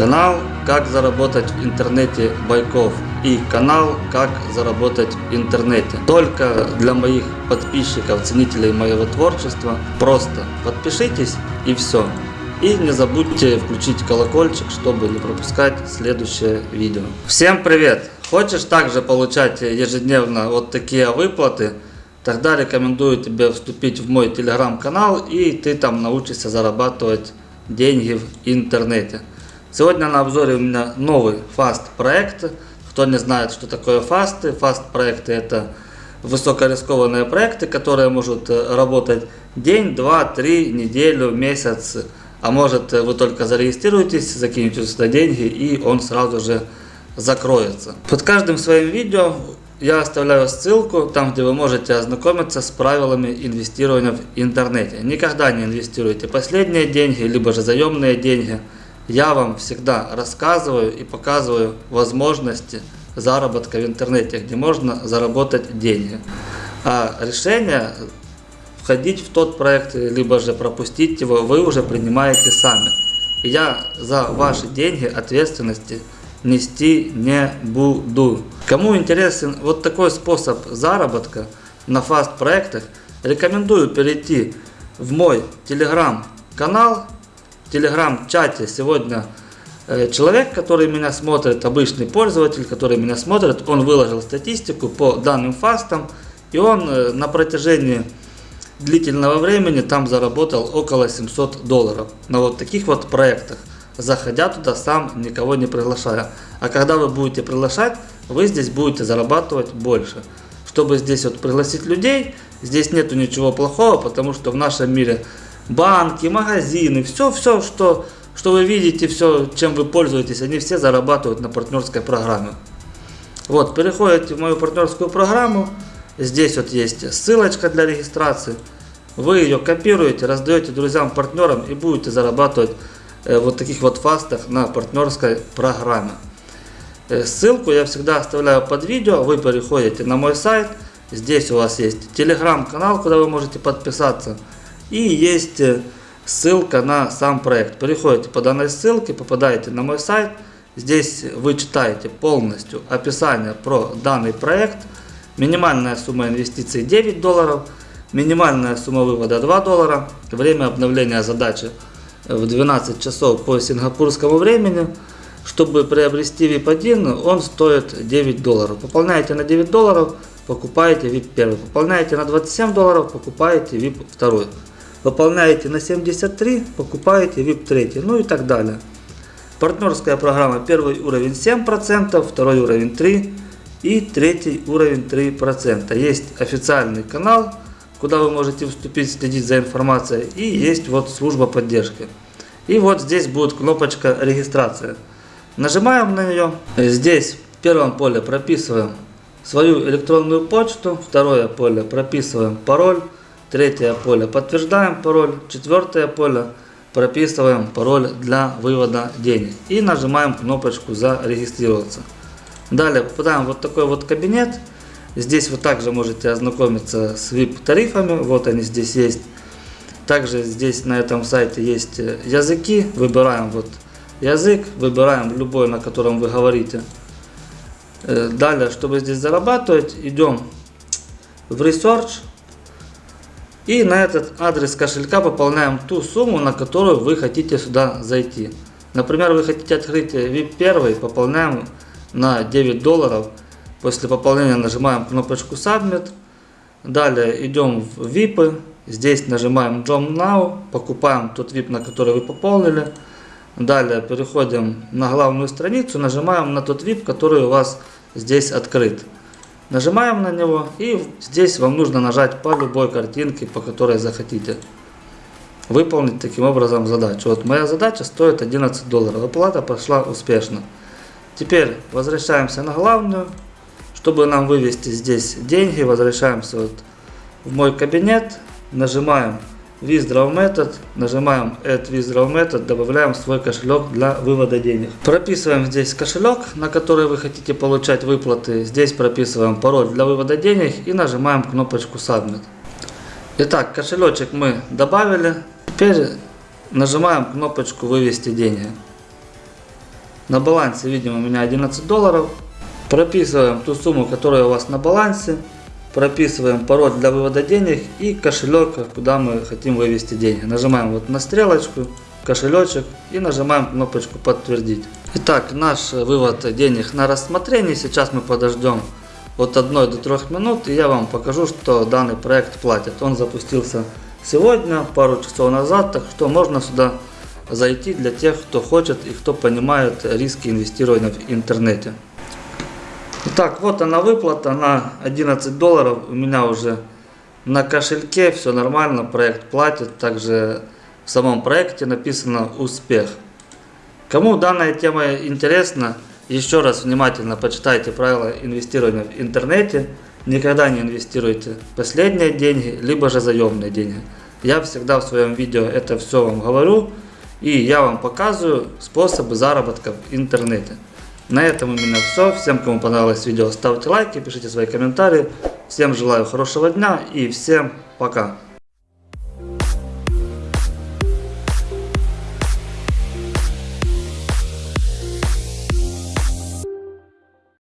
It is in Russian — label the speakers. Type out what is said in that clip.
Speaker 1: Канал «Как заработать в интернете Байков» и канал «Как заработать в интернете». Только для моих подписчиков, ценителей моего творчества. Просто подпишитесь и все. И не забудьте включить колокольчик, чтобы не пропускать следующее видео. Всем привет! Хочешь также получать ежедневно вот такие выплаты? Тогда рекомендую тебе вступить в мой телеграм-канал и ты там научишься зарабатывать деньги в интернете. Сегодня на обзоре у меня новый фаст проект. Кто не знает, что такое фасты, фаст проекты это высокорискованные проекты, которые могут э, работать день, два, три, неделю, месяц. А может вы только зарегистрируетесь, закинете сюда деньги и он сразу же закроется. Под каждым своим видео я оставляю ссылку, там где вы можете ознакомиться с правилами инвестирования в интернете. Никогда не инвестируйте последние деньги, либо же заемные деньги я вам всегда рассказываю и показываю возможности заработка в интернете, где можно заработать деньги. А решение входить в тот проект, либо же пропустить его, вы уже принимаете сами. И я за ваши деньги ответственности нести не буду. Кому интересен вот такой способ заработка на фаст проектах, рекомендую перейти в мой телеграм-канал телеграм-чате сегодня э, человек, который меня смотрит, обычный пользователь, который меня смотрит, он выложил статистику по данным фастам, и он э, на протяжении длительного времени там заработал около 700 долларов на вот таких вот проектах, заходя туда сам, никого не приглашая. А когда вы будете приглашать, вы здесь будете зарабатывать больше. Чтобы здесь вот пригласить людей, здесь нету ничего плохого, потому что в нашем мире банки, магазины, все, все, что, что вы видите, все, чем вы пользуетесь, они все зарабатывают на партнерской программе. Вот, переходите в мою партнерскую программу, здесь вот есть ссылочка для регистрации, вы ее копируете, раздаете друзьям, партнерам и будете зарабатывать э, вот таких вот фастах на партнерской программе. Э, ссылку я всегда оставляю под видео, вы переходите на мой сайт, здесь у вас есть телеграм-канал, куда вы можете подписаться. И есть э, ссылка на сам проект. Переходите по данной ссылке, попадаете на мой сайт. Здесь вы читаете полностью описание про данный проект. Минимальная сумма инвестиций 9 долларов. Минимальная сумма вывода 2 доллара. Время обновления задачи в 12 часов по сингапурскому времени. Чтобы приобрести VIP1, он стоит 9 долларов. Пополняете на 9 долларов, покупаете VIP 1. Пополняете на 27 долларов, покупаете VIP 2. Выполняете на 73, покупаете VIP 3, ну и так далее. Партнерская программа первый уровень 7%, второй уровень 3% и третий уровень 3%. Есть официальный канал, куда вы можете вступить, следить за информацией. И есть вот служба поддержки. И вот здесь будет кнопочка регистрация. Нажимаем на нее. Здесь в первом поле прописываем свою электронную почту. Второе поле прописываем пароль. Третье поле подтверждаем пароль. Четвертое поле прописываем пароль для вывода денег. И нажимаем кнопочку зарегистрироваться. Далее попадаем в вот такой вот кабинет. Здесь вы также можете ознакомиться с VIP тарифами. Вот они здесь есть. Также здесь на этом сайте есть языки. Выбираем вот язык. Выбираем любой, на котором вы говорите. Э, далее, чтобы здесь зарабатывать, идем в Research. И на этот адрес кошелька пополняем ту сумму, на которую вы хотите сюда зайти. Например, вы хотите открыть VIP 1, пополняем на 9 долларов. После пополнения нажимаем кнопочку Submit. Далее идем в VIP. Здесь нажимаем Jump Now. Покупаем тот VIP, на который вы пополнили. Далее переходим на главную страницу. Нажимаем на тот VIP, который у вас здесь открыт. Нажимаем на него и здесь вам нужно нажать по любой картинке, по которой захотите. Выполнить таким образом задачу. Вот моя задача стоит 11 долларов. Оплата прошла успешно. Теперь возвращаемся на главную. Чтобы нам вывести здесь деньги, возвращаемся вот в мой кабинет. Нажимаем Withdraw Method, нажимаем Add Withdraw Method, добавляем свой кошелек для вывода денег. Прописываем здесь кошелек, на который вы хотите получать выплаты. Здесь прописываем пароль для вывода денег и нажимаем кнопочку Submit. Итак, кошелечек мы добавили. Теперь нажимаем кнопочку Вывести деньги. На балансе видим у меня 11 долларов. Прописываем ту сумму, которая у вас на балансе. Прописываем пароль для вывода денег и кошелек, куда мы хотим вывести деньги. Нажимаем вот на стрелочку, кошелечек и нажимаем кнопочку подтвердить. Итак, наш вывод денег на рассмотрение. Сейчас мы подождем от 1 до 3 минут и я вам покажу, что данный проект платит. Он запустился сегодня, пару часов назад, так что можно сюда зайти для тех, кто хочет и кто понимает риски инвестирования в интернете. Итак, вот она выплата на 11 долларов. У меня уже на кошельке все нормально, проект платит. Также в самом проекте написано «Успех». Кому данная тема интересна, еще раз внимательно почитайте правила инвестирования в интернете. Никогда не инвестируйте последние деньги, либо же заемные деньги. Я всегда в своем видео это все вам говорю. И я вам показываю способы заработка в интернете. На этом у меня все. Всем, кому понравилось видео, ставьте лайки, пишите свои комментарии. Всем желаю хорошего дня и всем пока.